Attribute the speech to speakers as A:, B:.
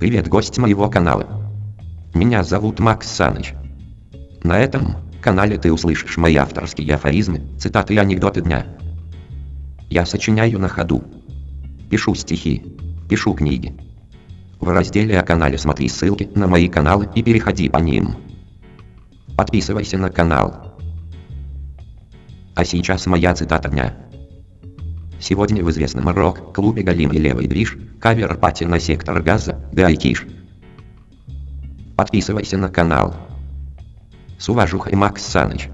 A: Привет, гость моего канала. Меня зовут Макс Саныч. На этом канале ты услышишь мои авторские афоризмы, цитаты и анекдоты дня. Я сочиняю на ходу. Пишу стихи. Пишу книги. В разделе о канале смотри ссылки на мои каналы и переходи по ним. Подписывайся на канал. А сейчас моя цитата дня. Сегодня в известном рок-клубе Галим и Левый Движ, кавер-пати на сектор газа, Гайкиш. Подписывайся на канал. С уважухой Макс Саныч.